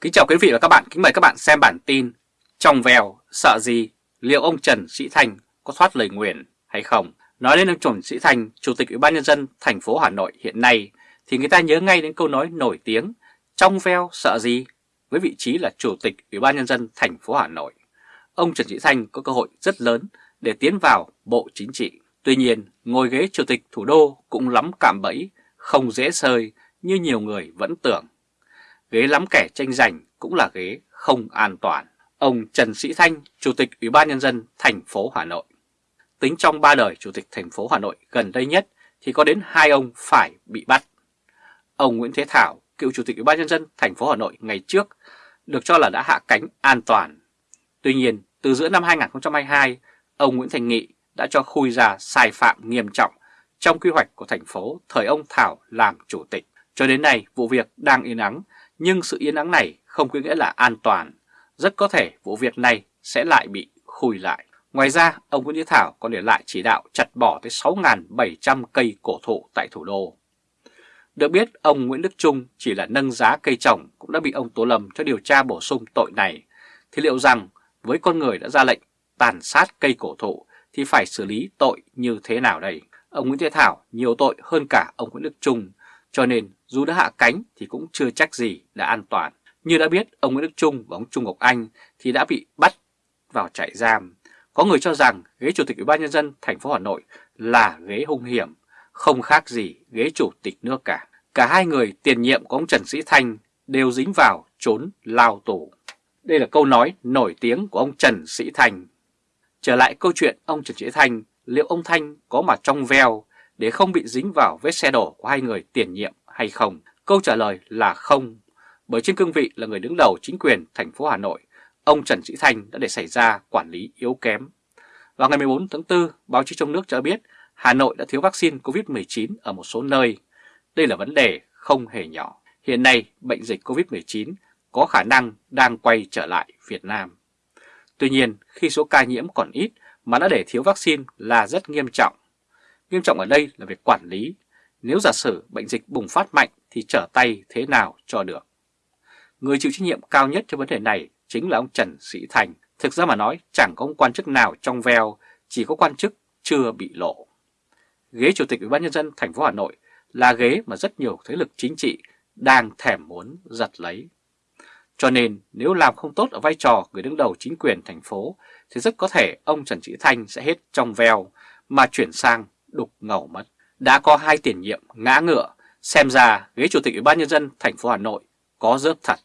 Kính chào quý vị và các bạn, kính mời các bạn xem bản tin Trong vèo, sợ gì, liệu ông Trần Sĩ Thành có thoát lời nguyền hay không? Nói đến ông Trần Sĩ Thành Chủ tịch Ủy ban Nhân dân thành phố Hà Nội hiện nay thì người ta nhớ ngay đến câu nói nổi tiếng Trong veo sợ gì với vị trí là Chủ tịch Ủy ban Nhân dân thành phố Hà Nội. Ông Trần Sĩ Thành có cơ hội rất lớn để tiến vào Bộ Chính trị. Tuy nhiên, ngồi ghế Chủ tịch thủ đô cũng lắm cạm bẫy, không dễ sơi như nhiều người vẫn tưởng ghế lắm kẻ tranh giành cũng là ghế không an toàn. Ông Trần Sĩ Thanh, Chủ tịch Ủy ban Nhân dân thành phố Hà Nội. Tính trong ba đời Chủ tịch thành phố Hà Nội gần đây nhất thì có đến hai ông phải bị bắt. Ông Nguyễn Thế Thảo, cựu Chủ tịch Ủy ban Nhân dân thành phố Hà Nội ngày trước, được cho là đã hạ cánh an toàn. Tuy nhiên, từ giữa năm 2022, ông Nguyễn Thành Nghị đã cho khui ra sai phạm nghiêm trọng trong quy hoạch của thành phố thời ông Thảo làm chủ tịch. Cho đến nay, vụ việc đang yên ắng nhưng sự yên ắng này không có nghĩa là an toàn. Rất có thể vụ việc này sẽ lại bị khui lại. Ngoài ra, ông Nguyễn Thế Thảo còn để lại chỉ đạo chặt bỏ tới 6.700 cây cổ thụ tại thủ đô. Được biết, ông Nguyễn Đức Trung chỉ là nâng giá cây trồng cũng đã bị ông Tố Lâm cho điều tra bổ sung tội này. Thì liệu rằng với con người đã ra lệnh tàn sát cây cổ thụ thì phải xử lý tội như thế nào đây? Ông Nguyễn Thế Thảo nhiều tội hơn cả ông Nguyễn Đức Trung cho nên dù đã hạ cánh thì cũng chưa chắc gì đã an toàn. Như đã biết, ông Nguyễn Đức Trung và ông Trung Ngọc Anh thì đã bị bắt vào trại giam. Có người cho rằng ghế Chủ tịch Ủy ban Nhân dân thành phố Hà Nội là ghế hung hiểm, không khác gì ghế Chủ tịch nước cả. Cả hai người tiền nhiệm của ông Trần Sĩ Thanh đều dính vào trốn lao tù. Đây là câu nói nổi tiếng của ông Trần Sĩ Thanh. Trở lại câu chuyện ông Trần Sĩ Thanh, liệu ông Thanh có mà trong veo để không bị dính vào vết xe đổ của hai người tiền nhiệm hay không? Câu trả lời là không, bởi trên cương vị là người đứng đầu chính quyền thành phố Hà Nội, ông Trần Sĩ Thanh đã để xảy ra quản lý yếu kém. Vào ngày 14 tháng 4, báo chí trong nước cho biết Hà Nội đã thiếu vaccine COVID-19 ở một số nơi. Đây là vấn đề không hề nhỏ. Hiện nay, bệnh dịch COVID-19 có khả năng đang quay trở lại Việt Nam. Tuy nhiên, khi số ca nhiễm còn ít mà đã để thiếu vaccine là rất nghiêm trọng. Nghiêm trọng ở đây là việc quản lý. Nếu giả sử bệnh dịch bùng phát mạnh thì trở tay thế nào cho được. Người chịu trách nhiệm cao nhất cho vấn đề này chính là ông Trần Sĩ Thành. Thực ra mà nói chẳng có ông quan chức nào trong veo, chỉ có quan chức chưa bị lộ. Ghế Chủ tịch Ủy ban Nhân dân thành phố Hà Nội là ghế mà rất nhiều thế lực chính trị đang thèm muốn giật lấy. Cho nên nếu làm không tốt ở vai trò người đứng đầu chính quyền thành phố thì rất có thể ông Trần Sĩ Thanh sẽ hết trong veo mà chuyển sang đục ngầu mất. Đã có hai tiền nhiệm ngã ngựa, xem ra ghế chủ tịch Ủy ban nhân dân thành phố Hà Nội có rớt thật.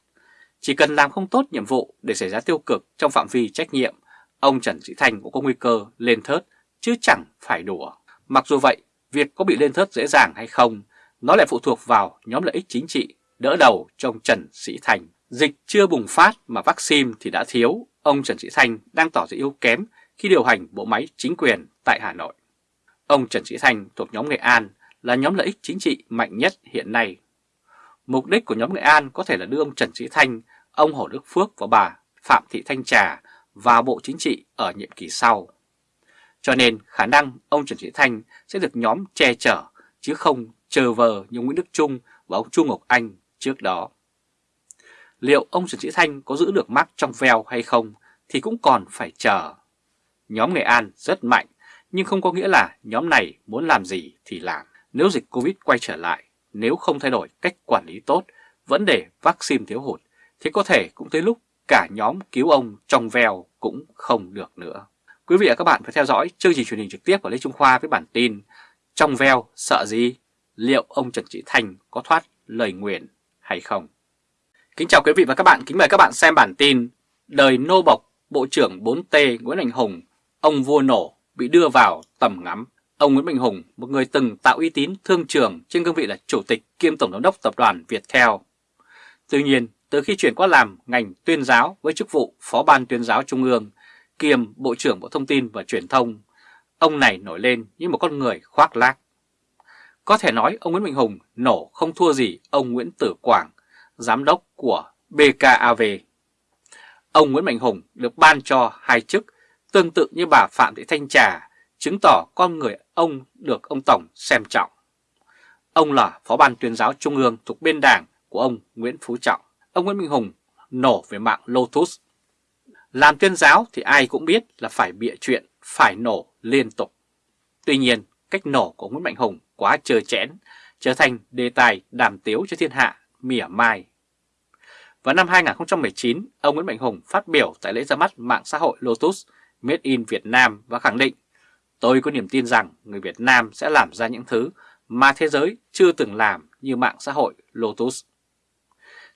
Chỉ cần làm không tốt nhiệm vụ để xảy ra tiêu cực trong phạm vi trách nhiệm, ông Trần Sĩ Thành cũng có nguy cơ lên thớt chứ chẳng phải đùa. Mặc dù vậy, việc có bị lên thớt dễ dàng hay không, nó lại phụ thuộc vào nhóm lợi ích chính trị đỡ đầu cho ông Trần Sĩ Thành. Dịch chưa bùng phát mà vaccine thì đã thiếu, ông Trần Sĩ Thành đang tỏ ra yếu kém khi điều hành bộ máy chính quyền tại Hà Nội. Ông Trần Sĩ Thanh thuộc nhóm Nghệ An là nhóm lợi ích chính trị mạnh nhất hiện nay. Mục đích của nhóm Nghệ An có thể là đưa ông Trần Sĩ Thanh, ông Hồ Đức Phước và bà Phạm Thị Thanh Trà vào Bộ Chính trị ở nhiệm kỳ sau. Cho nên khả năng ông Trần Sĩ Thanh sẽ được nhóm che chở chứ không chờ vờ như Nguyễn Đức Trung và ông Trung Ngọc Anh trước đó. Liệu ông Trần Sĩ Thanh có giữ được mắc trong veo hay không thì cũng còn phải chờ. Nhóm Nghệ An rất mạnh nhưng không có nghĩa là nhóm này muốn làm gì thì làm. Nếu dịch Covid quay trở lại, nếu không thay đổi cách quản lý tốt, vấn đề vaccine thiếu hụt, thì có thể cũng tới lúc cả nhóm cứu ông trong veo cũng không được nữa. Quý vị và các bạn phải theo dõi chương trình truyền hình trực tiếp của Lê Trung Khoa với bản tin Trong veo sợ gì? Liệu ông Trần Trị Thành có thoát lời nguyện hay không? Kính chào quý vị và các bạn, kính mời các bạn xem bản tin Đời nô bộc Bộ trưởng 4T Nguyễn Anh Hùng, ông vua nổ bị đưa vào tầm ngắm. Ông Nguyễn Mạnh Hùng, một người từng tạo uy tín thương trường trên cương vị là chủ tịch kiêm tổng giám đốc tập đoàn Viettel. Tuy nhiên, từ khi chuyển qua làm ngành tuyên giáo với chức vụ Phó ban tuyên giáo Trung ương, kiêm Bộ trưởng Bộ Thông tin và Truyền thông, ông này nổi lên như một con người khoác lác. Có thể nói ông Nguyễn Mạnh Hùng nổ không thua gì ông Nguyễn Tử Quảng, giám đốc của BKAV. Ông Nguyễn Mạnh Hùng được ban cho hai chức tương tự như bà Phạm Thị Thanh Trà, chứng tỏ con người ông được ông Tổng xem trọng. Ông là Phó ban tuyên giáo Trung ương thuộc biên đảng của ông Nguyễn Phú Trọng. Ông Nguyễn Minh Hùng nổ về mạng Lotus. Làm tuyên giáo thì ai cũng biết là phải bịa chuyện, phải nổ liên tục. Tuy nhiên, cách nổ của Nguyễn Mạnh Hùng quá trơ chẽn, trở thành đề tài đàm tiếu cho thiên hạ mỉa mai. Vào năm 2019, ông Nguyễn Mạnh Hùng phát biểu tại lễ ra mắt mạng xã hội Lotus Made in Việt Nam và khẳng định Tôi có niềm tin rằng người Việt Nam sẽ làm ra những thứ mà thế giới chưa từng làm như mạng xã hội Lotus.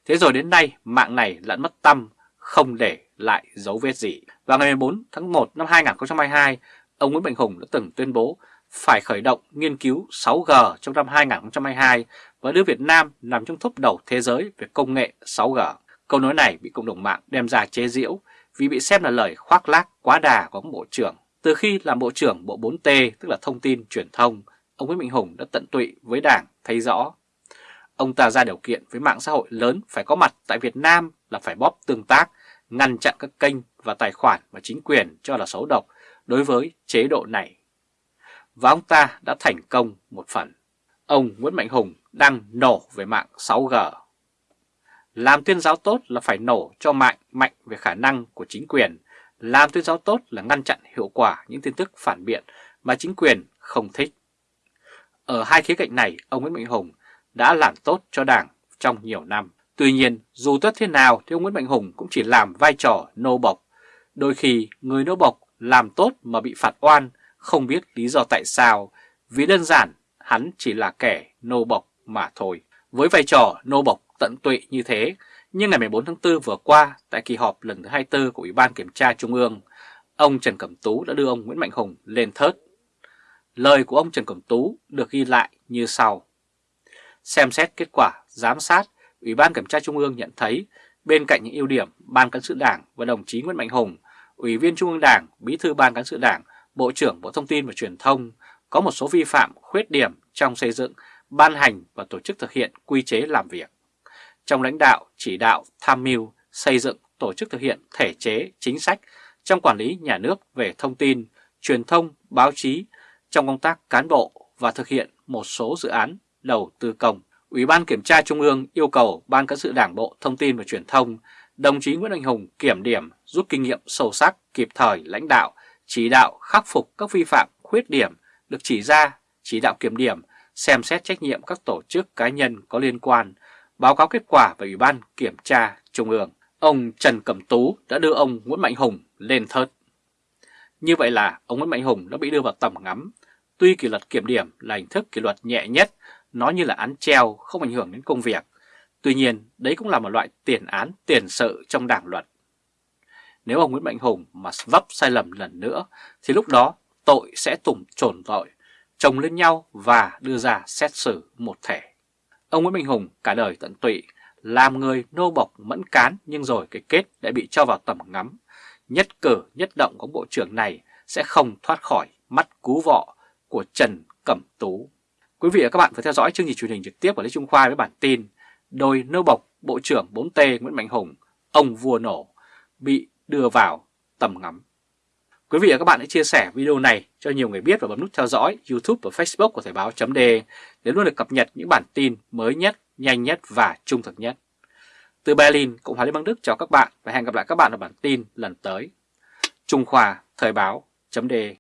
Thế rồi đến nay mạng này lẫn mất tâm, không để lại dấu vết gì. Vào ngày 14 tháng 1 năm 2022, ông Nguyễn Mạnh Hùng đã từng tuyên bố phải khởi động nghiên cứu 6G trong năm 2022 và đưa Việt Nam nằm trong top đầu thế giới về công nghệ 6G. Câu nói này bị cộng đồng mạng đem ra chế giễu vì bị xem là lời khoác lác quá đà của ông Bộ trưởng. Từ khi làm Bộ trưởng Bộ 4T, tức là Thông tin Truyền thông, ông Nguyễn Mạnh Hùng đã tận tụy với Đảng thấy rõ. Ông ta ra điều kiện với mạng xã hội lớn phải có mặt tại Việt Nam là phải bóp tương tác, ngăn chặn các kênh và tài khoản mà chính quyền cho là xấu độc đối với chế độ này. Và ông ta đã thành công một phần. Ông Nguyễn Mạnh Hùng đang nổ về mạng 6G. Làm tuyên giáo tốt là phải nổ cho mạnh mạnh về khả năng của chính quyền. Làm tuyên giáo tốt là ngăn chặn hiệu quả những tin tức phản biện mà chính quyền không thích. Ở hai khía cạnh này, ông Nguyễn Mạnh Hùng đã làm tốt cho Đảng trong nhiều năm. Tuy nhiên, dù tốt thế nào thì ông Nguyễn Mạnh Hùng cũng chỉ làm vai trò nô bộc. Đôi khi người nô bộc làm tốt mà bị phạt oan, không biết lý do tại sao, vì đơn giản hắn chỉ là kẻ nô bộc mà thôi. Với vai trò nô bộc tận tụy như thế, nhưng ngày 14 tháng 4 vừa qua, tại kỳ họp lần thứ 24 của Ủy ban Kiểm tra Trung ương, ông Trần Cẩm Tú đã đưa ông Nguyễn Mạnh Hùng lên thớt. Lời của ông Trần Cẩm Tú được ghi lại như sau. Xem xét kết quả giám sát, Ủy ban Kiểm tra Trung ương nhận thấy bên cạnh những ưu điểm Ban Cán sự Đảng và đồng chí Nguyễn Mạnh Hùng, Ủy viên Trung ương Đảng, Bí thư Ban Cán sự Đảng, Bộ trưởng Bộ Thông tin và Truyền thông có một số vi phạm khuyết điểm trong xây dựng, ban hành và tổ chức thực hiện quy chế làm việc. Trong lãnh đạo, chỉ đạo, tham mưu, xây dựng, tổ chức thực hiện thể chế, chính sách trong quản lý nhà nước về thông tin, truyền thông, báo chí, trong công tác cán bộ và thực hiện một số dự án đầu tư công. Ủy ban Kiểm tra Trung ương yêu cầu Ban Cán sự Đảng Bộ Thông tin và Truyền thông, đồng chí Nguyễn Anh Hùng kiểm điểm, rút kinh nghiệm sâu sắc, kịp thời lãnh đạo, chỉ đạo khắc phục các vi phạm, khuyết điểm được chỉ ra, chỉ đạo kiểm điểm, xem xét trách nhiệm các tổ chức cá nhân có liên quan, báo cáo kết quả về Ủy ban Kiểm tra Trung ương. Ông Trần Cẩm Tú đã đưa ông Nguyễn Mạnh Hùng lên thớt. Như vậy là ông Nguyễn Mạnh Hùng đã bị đưa vào tầm ngắm. Tuy kỷ luật kiểm điểm là hình thức kỷ luật nhẹ nhất, nó như là án treo không ảnh hưởng đến công việc. Tuy nhiên, đấy cũng là một loại tiền án tiền sự trong đảng luật. Nếu ông Nguyễn Mạnh Hùng mà vấp sai lầm lần nữa, thì lúc đó tội sẽ tùng trồn tội, chồng lên nhau và đưa ra xét xử một thể. Ông Nguyễn minh Hùng cả đời tận tụy, làm người nô bộc mẫn cán nhưng rồi cái kết đã bị cho vào tầm ngắm. Nhất cử nhất động của bộ trưởng này sẽ không thoát khỏi mắt cú vọ của Trần Cẩm Tú. Quý vị và các bạn vừa theo dõi chương trình truyền hình trực tiếp của Lê Trung Khoa với bản tin Đôi nô bộc Bộ trưởng 4T Nguyễn Mạnh Hùng, ông vua nổ, bị đưa vào tầm ngắm. Quý vị và các bạn hãy chia sẻ video này cho nhiều người biết và bấm nút theo dõi YouTube và Facebook của Thời báo .de để luôn được cập nhật những bản tin mới nhất, nhanh nhất và trung thực nhất. Từ Berlin, Cộng hòa Liên bang Đức chào các bạn và hẹn gặp lại các bạn ở bản tin lần tới. Trung Khoa Thời báo .de.